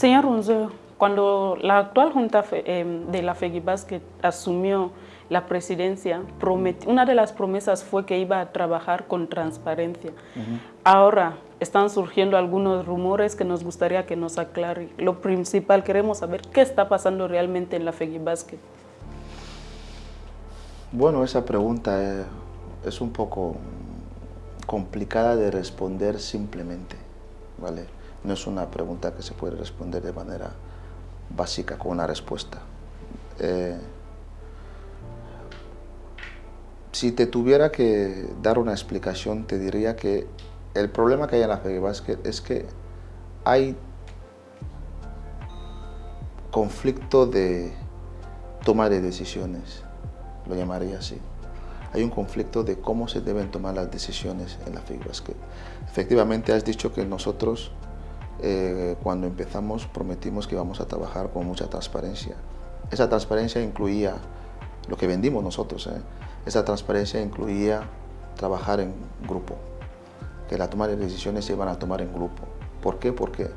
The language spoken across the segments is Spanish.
Señor Runzo, cuando la actual Junta em, de la FEGIBASKET asumió la presidencia, una de las promesas fue que iba a trabajar con transparencia. Ahora están surgiendo algunos rumores que nos gustaría que nos aclare. Lo principal, queremos saber qué está pasando realmente en la FEGIBASKET. Bueno, esa pregunta es un poco complicada de responder simplemente, ¿vale? No es una pregunta que se puede responder de manera básica con una respuesta. Eh, si te tuviera que dar una explicación, te diría que el problema que hay en la Basket es que hay conflicto de toma de decisiones, lo llamaría así. Hay un conflicto de cómo se deben tomar las decisiones en la Basket. Efectivamente, has dicho que nosotros, eh, cuando empezamos, prometimos que íbamos a trabajar con mucha transparencia. Esa transparencia incluía lo que vendimos nosotros, ¿eh? Esa transparencia incluía trabajar en grupo, que la toma de decisiones se iban a tomar en grupo. ¿Por qué? Porque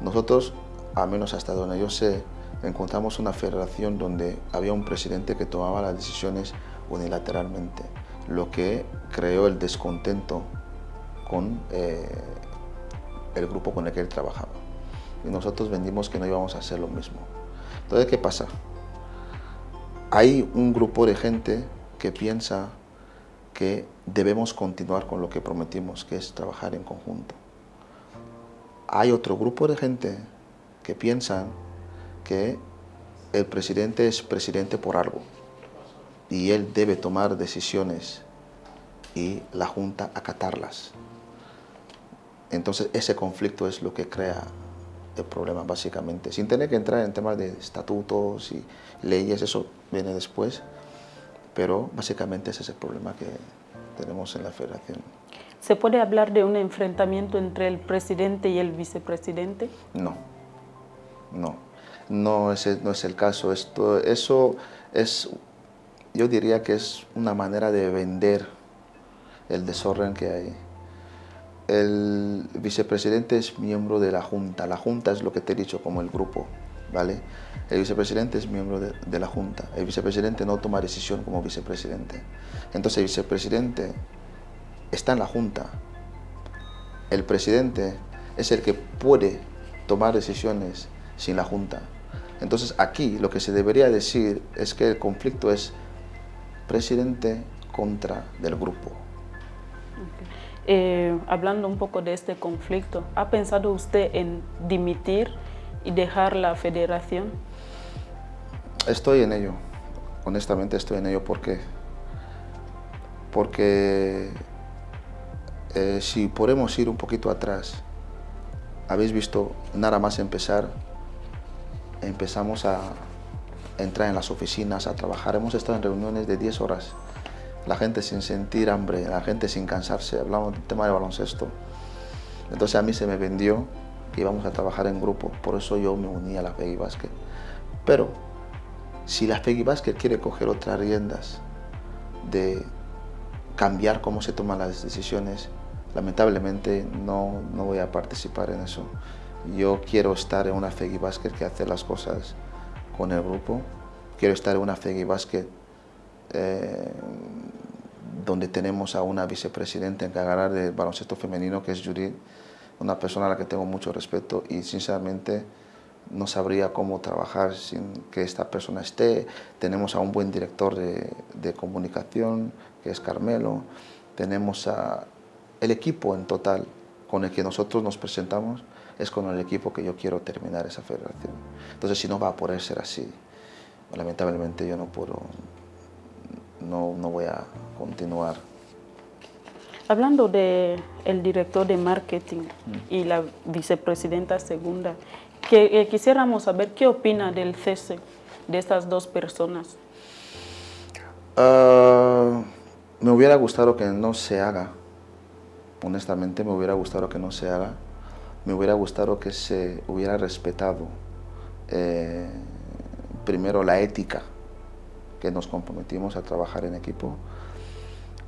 nosotros, al menos hasta donde yo sé, encontramos una federación donde había un presidente que tomaba las decisiones unilateralmente, lo que creó el descontento con eh, el grupo con el que él trabajaba. Y nosotros vendimos que no íbamos a hacer lo mismo. Entonces, ¿qué pasa? Hay un grupo de gente que piensa que debemos continuar con lo que prometimos, que es trabajar en conjunto. Hay otro grupo de gente que piensa que el presidente es presidente por algo y él debe tomar decisiones y la Junta acatarlas. Entonces ese conflicto es lo que crea el problema básicamente, sin tener que entrar en temas de estatutos y leyes, eso viene después, pero básicamente ese es el problema que tenemos en la federación. ¿Se puede hablar de un enfrentamiento entre el presidente y el vicepresidente? No, no, no es, no es el caso. Esto, eso es, yo diría que es una manera de vender el desorden que hay. El vicepresidente es miembro de la Junta. La Junta es lo que te he dicho como el grupo, ¿vale? El vicepresidente es miembro de, la Junta. El vicepresidente no toma decisión como vicepresidente. Entonces el vicepresidente está en la Junta. El presidente es el que puede tomar decisiones sin la Junta. Entonces aquí lo que se debería decir es que el conflicto es presidente contra del grupo. Eh, hablando un poco de este conflicto, ¿ha pensado usted en dimitir y dejar la federación? Estoy en ello, honestamente estoy en ello. ¿Por qué? Porque eh, si podemos ir un poquito atrás, habéis visto, nada más empezar, empezamos a entrar en las oficinas, a trabajar. Hemos estado en reuniones de 10 horas, la gente sin sentir hambre, la gente sin cansarse, hablamos del tema de baloncesto. Entonces a mí se me vendió que íbamos a trabajar en grupo, por eso yo me uní a la Peggy Basket. Pero si la Peggy Basket quiere coger otras riendas de cambiar cómo se toman las decisiones, lamentablemente no, no voy a participar en eso. Yo quiero estar en una Peggy Basket que hace las cosas con el grupo. Quiero estar en una Peggy Basket eh, donde tenemos a una vicepresidenta encargada del baloncesto femenino que es Judith, una persona a la que tengo mucho respeto y sinceramente no sabría cómo trabajar sin que esta persona esté. Tenemos a un buen director de, comunicación, que es Carmelo. Tenemos a el equipo en total con el que nosotros nos presentamos, es con el equipo que yo quiero terminar esa federación. Entonces, si no va a poder ser así, lamentablemente yo no puedo, no, no voy a continuar. Hablando del el director de marketing y la vicepresidenta segunda, que eh, quisiéramos saber qué opina del cese de estas dos personas. Ah, me hubiera gustado que no se haga, honestamente me hubiera gustado que no se haga, me hubiera gustado que se hubiera respetado eh, primero la ética que nos comprometimos a trabajar en equipo,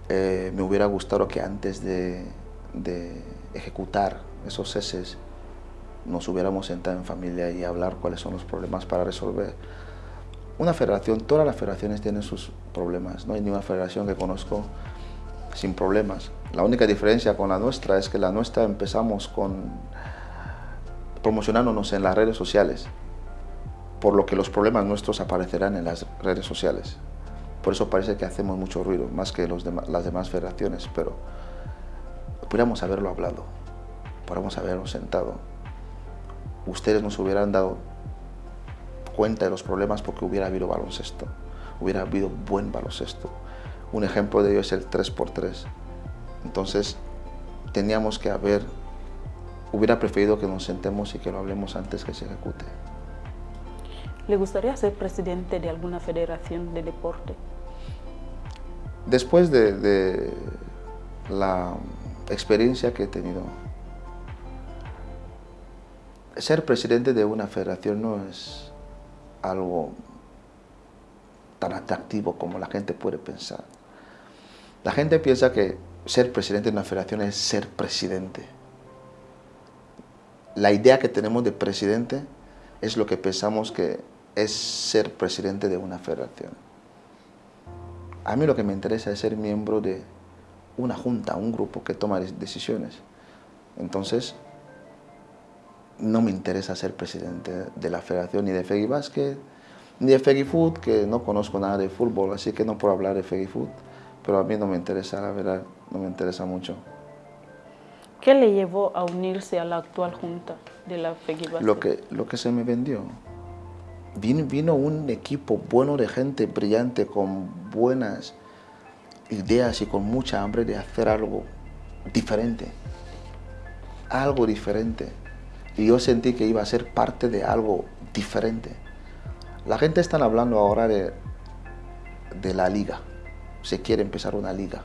eh, me hubiera gustado que antes de, de ejecutar esos ceses nos hubiéramos sentado en familia y hablar cuáles son los problemas para resolver. Una federación, todas las federaciones tienen sus problemas, no hay ninguna federación que conozco sin problemas. La única diferencia con la nuestra es que la nuestra empezamos con promocionándonos en las redes sociales, por lo que los problemas nuestros aparecerán en las redes sociales. Por eso parece que hacemos mucho ruido, más que las demás federaciones, pero pudiéramos haberlo hablado, podríamos haberlo sentado. Ustedes nos hubieran dado cuenta de los problemas porque hubiera habido baloncesto, hubiera habido buen baloncesto. Un ejemplo de ello es el 3x3. Entonces, teníamos que haber, hubiera preferido que nos sentemos y que lo hablemos antes que se ejecute. ¿Le gustaría ser presidente de alguna federación de deporte? Después de, la experiencia que he tenido, ser presidente de una federación no es algo tan atractivo como la gente puede pensar. La gente piensa que ser presidente de una federación es ser presidente. La idea que tenemos de presidente es lo que pensamos que es ser presidente de una federación. A mí lo que me interesa es ser miembro de una junta, un grupo que toma decisiones. Entonces, no me interesa ser presidente de la federación ni de Fegi Basket, ni de Fegi Food, que no conozco nada de fútbol, así que no puedo hablar de Fegi Food, pero a mí no me interesa, la verdad, no me interesa mucho. ¿Qué le llevó a unirse a la actual junta de la Fegi Basket? Lo que, lo que se me vendió vino, un equipo bueno de gente brillante, con buenas ideas y con mucha hambre de hacer algo diferente. Algo diferente. Y yo sentí que iba a ser parte de algo diferente. La gente está hablando ahora de, la liga. Se quiere empezar una liga.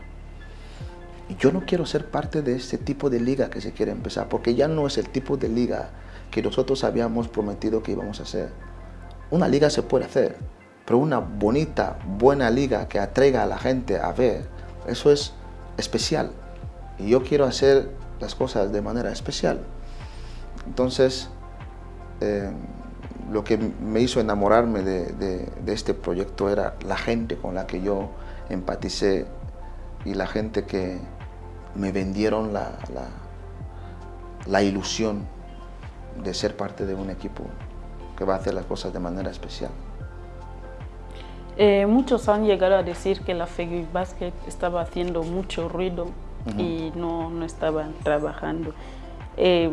Yo no quiero ser parte de ese tipo de liga que se quiere empezar, porque ya no es el tipo de liga que nosotros habíamos prometido que íbamos a hacer. Una liga se puede hacer, pero una bonita, buena liga que atraiga a la gente a ver, eso es especial. Y yo quiero hacer las cosas de manera especial. Entonces, eh, lo que me hizo enamorarme de, este proyecto era la gente con la que yo empaticé y la gente que me vendieron la, la ilusión de ser parte de un equipo que va a hacer las cosas de manera especial. Eh, muchos han llegado a decir que la Fegi Basket estaba haciendo mucho ruido y no, no estaban trabajando. Eh,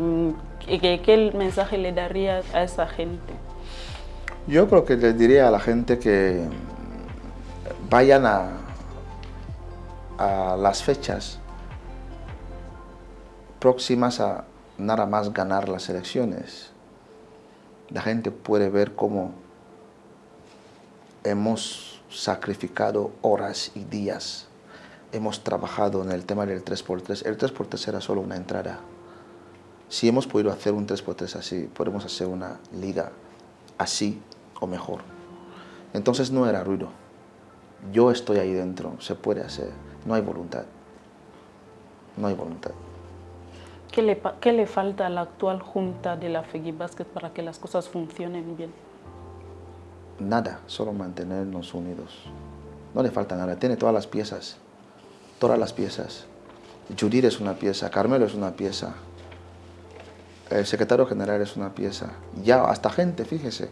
¿qué, mensaje le daría a esa gente? Yo creo que les diría a la gente que vayan a, a las fechas próximas a nada más ganar las elecciones la gente puede ver cómo hemos sacrificado horas y días. Hemos trabajado en el tema del 3x3. El 3x3 era solo una entrada. Si hemos podido hacer un 3x3 así, podemos hacer una liga así o mejor. Entonces no era ruido. Yo estoy ahí dentro, se puede hacer. No hay voluntad. No hay voluntad. ¿Qué le, ¿Qué le, falta a la actual junta de la FEGI Basket para que las cosas funcionen bien? Nada, solo mantenernos unidos. No le falta nada, tiene todas las piezas, todas las piezas. Judith es una pieza, Carmelo es una pieza, el secretario general es una pieza, ya hasta gente, fíjese.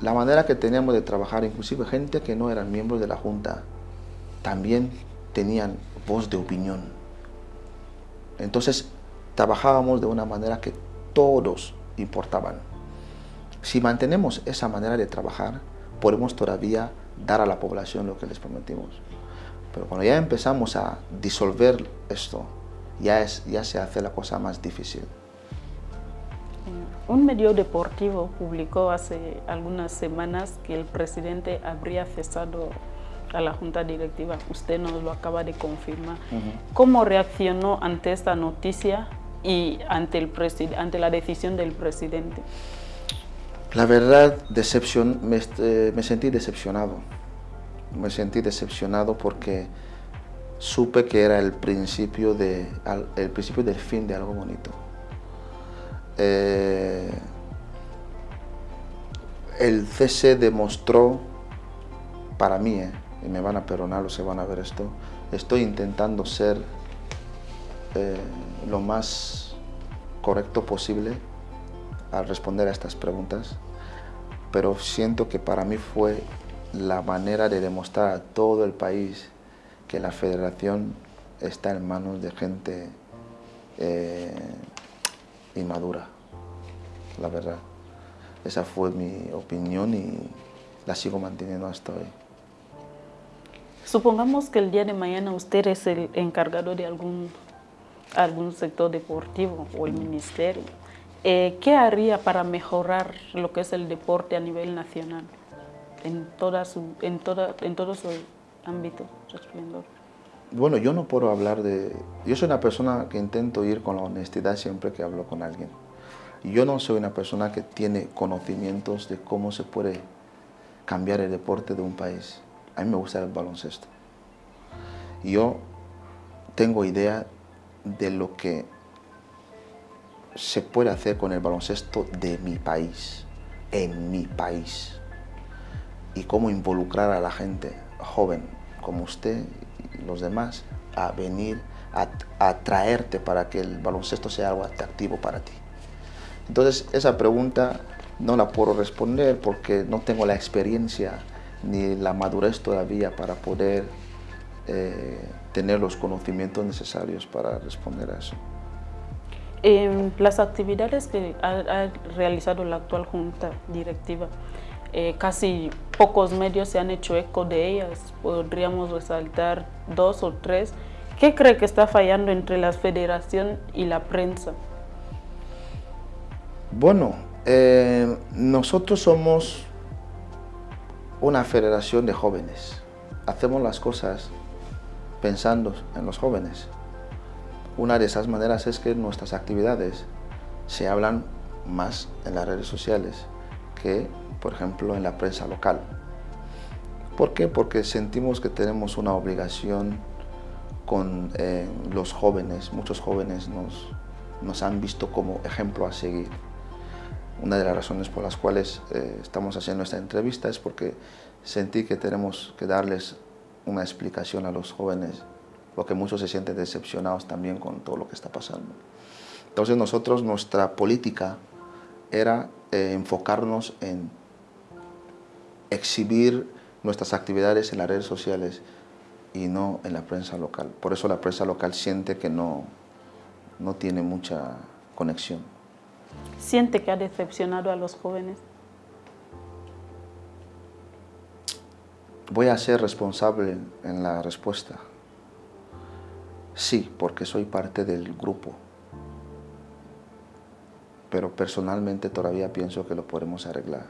La manera que teníamos de trabajar, inclusive gente que no eran miembros de la junta, también tenían voz de opinión. Entonces trabajábamos de una manera que todos importaban. Si mantenemos esa manera de trabajar, podemos todavía dar a la población lo que les prometimos. Pero cuando ya empezamos a disolver esto, ya, se hace la cosa más difícil. Un medio deportivo publicó hace algunas semanas que el presidente habría cesado a la Junta Directiva. Usted nos lo acaba de confirmar. ¿Cómo reaccionó ante esta noticia y ante, el ante la decisión del presidente? La verdad, decepción, me, eh, me sentí decepcionado. Me sentí decepcionado porque supe que era el principio, de, el principio del fin de algo bonito. eh, el CC demostró, para mí, eh, y me van a perdonar o se van a ver esto, estoy intentando ser eh, lo más correcto posible al responder a estas preguntas, pero siento que para mí fue la manera de demostrar a todo el país que la federación está en manos de gente eh, inmadura, la verdad. Esa fue mi opinión y la sigo manteniendo hasta hoy. Supongamos que el día de mañana usted es el encargado de algún, algún sector deportivo o el ministerio. Eh, ¿Qué haría para mejorar lo que es el deporte a nivel nacional en, en, en todo su ámbito? Bueno, yo no puedo hablar de... Yo soy una persona que intento ir con la honestidad siempre que hablo con alguien. Yo no soy una persona que tiene conocimientos de cómo se puede cambiar el deporte de un país. A mí me gusta el baloncesto. Yo tengo idea de lo que se puede hacer con el baloncesto de mi país, en mi país, y cómo involucrar a la gente joven como usted y los demás a venir a, atraerte para que el baloncesto sea algo atractivo para ti. Entonces, esa pregunta no la puedo responder porque no tengo la experiencia ni la madurez todavía para poder eh, tener los conocimientos necesarios para responder a eso. En las actividades que ha, realizado la actual Junta Directiva, eh, casi pocos medios se han hecho eco de ellas. Podríamos resaltar dos o tres. ¿Qué cree que está fallando entre la federación y la prensa? Bueno, eh, nosotros somos una federación de jóvenes. Hacemos las cosas pensando en los jóvenes. Una de esas maneras es que nuestras actividades se hablan más en las redes sociales que, por ejemplo, en la prensa local. ¿Por qué? Porque sentimos que tenemos una obligación con eh, los jóvenes. Muchos jóvenes nos, nos han visto como ejemplo a seguir. Una de las razones por las cuales eh, estamos haciendo esta entrevista es porque sentí que tenemos que darles una explicación a los jóvenes, porque muchos se sienten decepcionados también con todo lo que está pasando. Entonces nosotros, nuestra política era eh, enfocarnos en exhibir nuestras actividades en las redes sociales y no en la prensa local. Por eso la prensa local siente que no, no tiene mucha conexión. ¿Siente que ha decepcionado a los jóvenes? Voy a ser responsable en la respuesta. Sí, porque soy parte del grupo. Pero personalmente todavía pienso que lo podemos arreglar.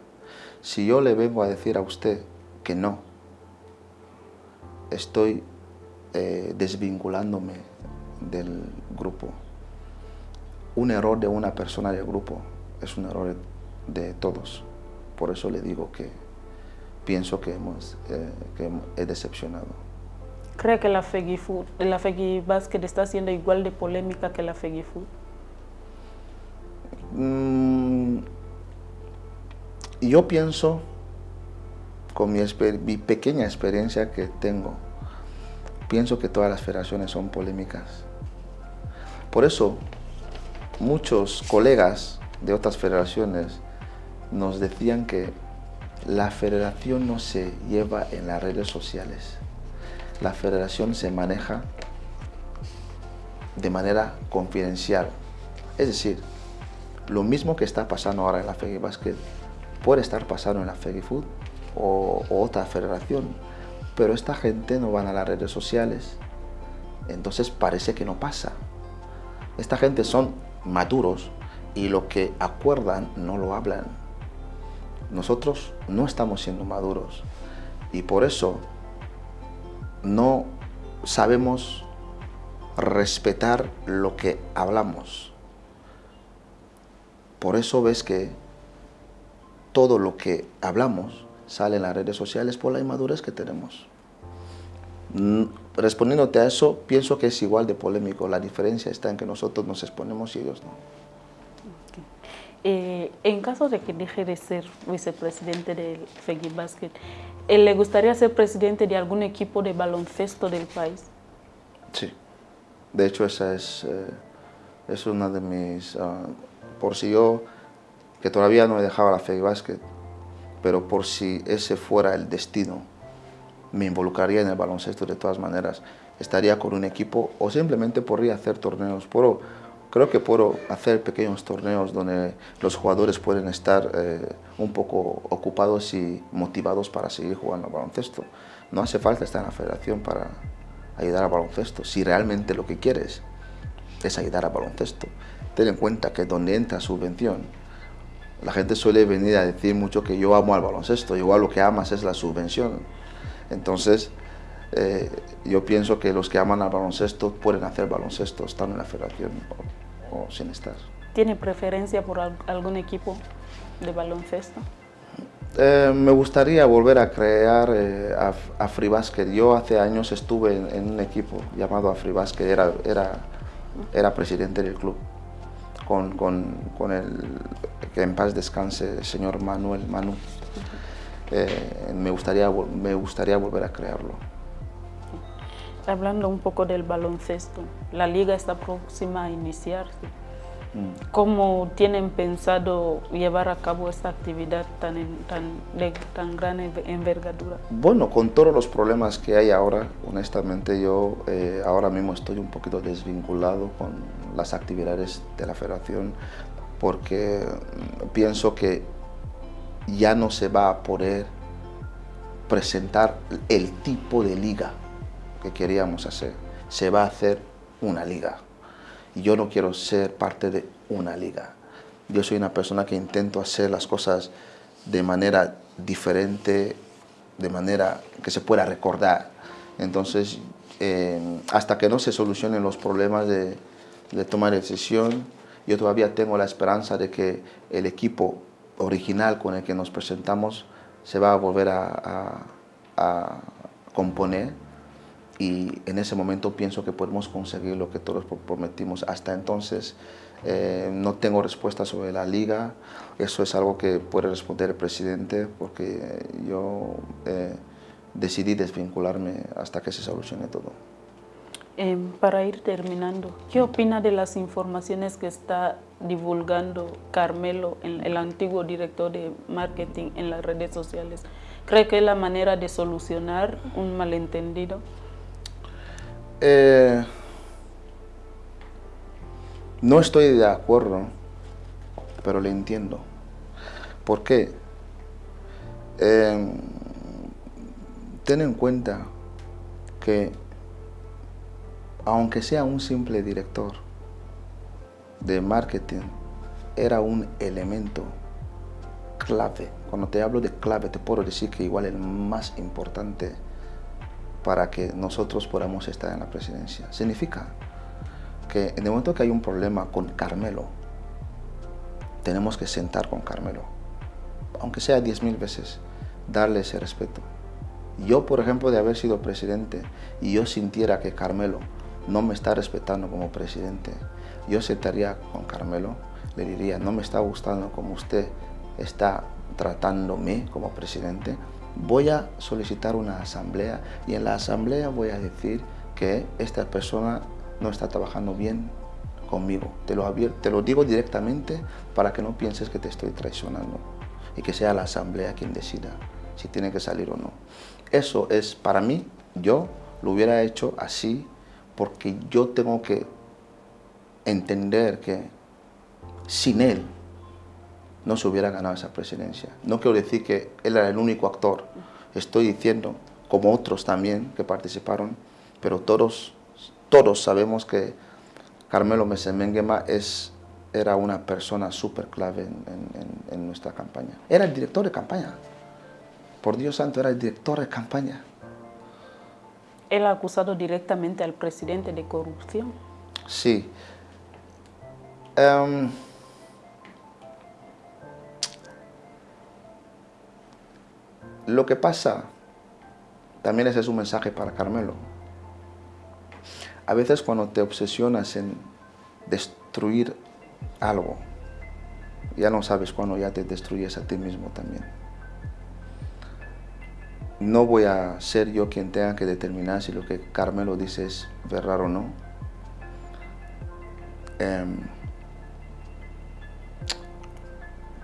Si yo le vengo a decir a usted que no, estoy eh, desvinculándome del grupo un error de una persona del grupo es un error de todos. Por eso le digo que pienso que, hemos, eh, que he decepcionado. ¿Cree que la Fegifood, la Basket está siendo igual de polémica que la Fegifood? Mm, yo pienso, con mi, mi pequeña experiencia que tengo, pienso que todas las federaciones son polémicas. Por eso muchos colegas de otras federaciones nos decían que la federación no se lleva en las redes sociales. La federación se maneja de manera confidencial. Es decir, lo mismo que está pasando ahora en la Fegi Basket puede estar pasando en la Fegi Food o, o, otra federación, pero esta gente no van a las redes sociales, entonces parece que no pasa. Esta gente son maduros y lo que acuerdan no lo hablan. Nosotros no estamos siendo maduros y por eso no sabemos respetar lo que hablamos. Por eso ves que todo lo que hablamos sale en las redes sociales por la inmadurez que tenemos. Respondiéndote a eso, pienso que es igual de polémico. La diferencia está en que nosotros nos exponemos y ellos no. Eh, en caso de que deje de ser vicepresidente del Fegui Basket, eh, ¿le gustaría ser presidente de algún equipo de baloncesto del país? Sí. De hecho, esa es, eh, es una de mis... Ah, por si yo, que todavía no he dejado la Fegui Basket, pero por si ese fuera el destino, me involucraría en el baloncesto de todas maneras. Estaría con un equipo o simplemente podría hacer torneos. Puedo, creo que puedo hacer pequeños torneos donde los jugadores pueden estar eh, un poco ocupados y motivados para seguir jugando al baloncesto. No hace falta estar en la federación para ayudar al baloncesto, si realmente lo que quieres es ayudar al baloncesto. Ten en cuenta que donde entra subvención, la gente suele venir a decir mucho que yo amo al baloncesto, igual lo que amas es la subvención. Entonces, eh, yo pienso que los que aman al baloncesto pueden hacer baloncesto, estando en la federación o, sin estar. ¿Tiene preferencia por algún equipo de baloncesto? Eh, me gustaría volver a crear eh, AfriBasket. Yo hace años estuve en, un equipo llamado AfriBasket, era, era, era presidente del club, con, con, con el que en paz descanse el señor Manuel Manu. Eh, me, gustaría, me gustaría volver a crearlo. Hablando un poco del baloncesto, la liga está próxima a iniciarse. Mm. ¿Cómo tienen pensado llevar a cabo esta actividad tan, tan, de tan gran envergadura? Bueno, con todos los problemas que hay ahora, honestamente yo eh, ahora mismo estoy un poquito desvinculado con las actividades de la federación porque pienso que ya no se va a poder presentar el tipo de liga que queríamos hacer. Se va a hacer una liga. Y yo no quiero ser parte de una liga. Yo soy una persona que intento hacer las cosas de manera diferente, de manera que se pueda recordar. Entonces, eh, hasta que no se solucionen los problemas de, de tomar decisión, yo todavía tengo la esperanza de que el equipo original con el que nos presentamos se va a volver a, componer y en ese momento pienso que podemos conseguir lo que todos prometimos. Hasta entonces eh, no tengo respuesta sobre la liga, eso es algo que puede responder el presidente porque yo eh, decidí desvincularme hasta que se solucione todo. Em, para ir terminando, ¿qué opina de las informaciones que está divulgando Carmelo, el antiguo director de marketing en las redes sociales? ¿Cree que es la manera de solucionar un malentendido? Eh, no estoy de acuerdo, pero le entiendo. ¿Por qué? Em, ten en cuenta que aunque sea un simple director de marketing, era un elemento clave. Cuando te hablo de clave, te puedo decir que igual el más importante para que nosotros podamos estar en la presidencia. Significa que en el momento que hay un problema con Carmelo, tenemos que sentar con Carmelo, aunque sea diez mil veces, darle ese respeto. Yo, por ejemplo, de haber sido presidente y yo sintiera que Carmelo no me está respetando como presidente, yo sentaría con Carmelo, le diría, no me está gustando como usted está tratándome como presidente, voy a solicitar una asamblea y en la asamblea voy a decir que esta persona no está trabajando bien conmigo. Te lo, te lo digo directamente para que no pienses que te estoy traicionando y que sea la asamblea quien decida si tiene que salir o no. Eso es para mí, yo lo hubiera hecho así porque yo tengo que entender que sin él no se hubiera ganado esa presidencia. No quiero decir que él era el único actor, estoy diciendo, como otros también que participaron, pero todos, todos sabemos que Carmelo Mesemenguema es, era una persona súper clave en, en nuestra campaña. Era el director de campaña. Por Dios santo, era el director de campaña. Él ha acusado directamente al presidente de corrupción. Sí. Em, lo que pasa, también ese es un mensaje para Carmelo. A veces cuando te obsesionas en destruir algo, ya no sabes cuándo ya te destruyes a ti mismo también. No voy a ser yo quien tenga que determinar si lo que Carmelo dice es verdad o no. Em,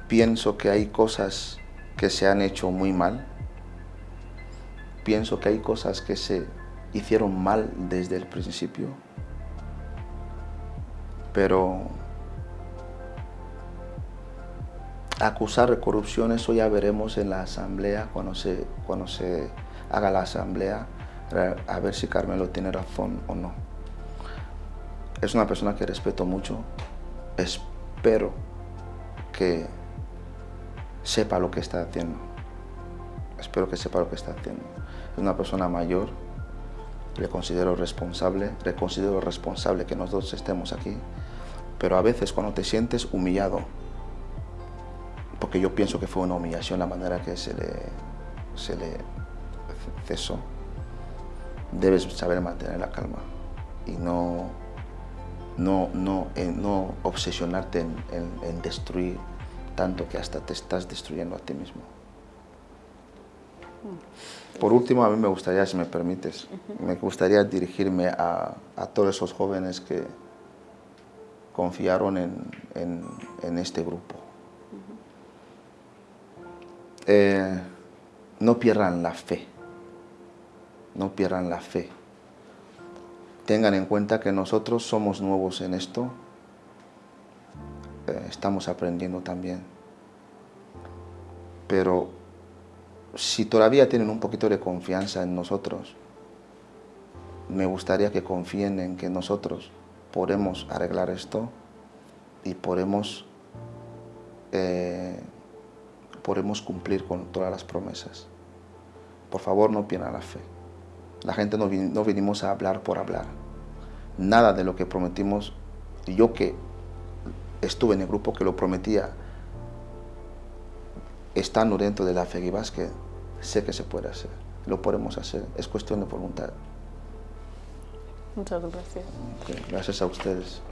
pienso que hay cosas que se han hecho muy mal. Pienso que hay cosas que se hicieron mal desde el principio. Pero acusar de corrupción, eso ya veremos en la asamblea, cuando se, cuando se haga la asamblea, a ver si Carmelo tiene razón o no. Es una persona que respeto mucho, espero que sepa lo que está haciendo. Espero que sepa lo que está haciendo. Es una persona mayor, le considero responsable, le considero responsable que nosotros estemos aquí, pero a veces cuando te sientes humillado, porque yo pienso que fue una humillación la manera que se le, se le cesó, debes saber mantener la calma y no, no, no, no obsesionarte en, destruir tanto que hasta te estás destruyendo a ti mismo. Por último, a mí me gustaría, si me permites, me gustaría dirigirme a, todos esos jóvenes que confiaron en, en este grupo. Eh, no pierdan la fe, no pierdan la fe. Tengan en cuenta que nosotros somos nuevos en esto, eh, estamos aprendiendo también. Pero si todavía tienen un poquito de confianza en nosotros, me gustaría que confíen en que nosotros podemos arreglar esto y podemos eh, podemos cumplir con todas las promesas. Por favor, no pierdan la fe. La gente no, no vinimos a hablar por hablar. Nada de lo que prometimos, yo que estuve en el grupo que lo prometía, estando dentro de la fe que sé que se puede hacer. Lo podemos hacer. Es cuestión de voluntad. Muchas gracias. gracias a ustedes.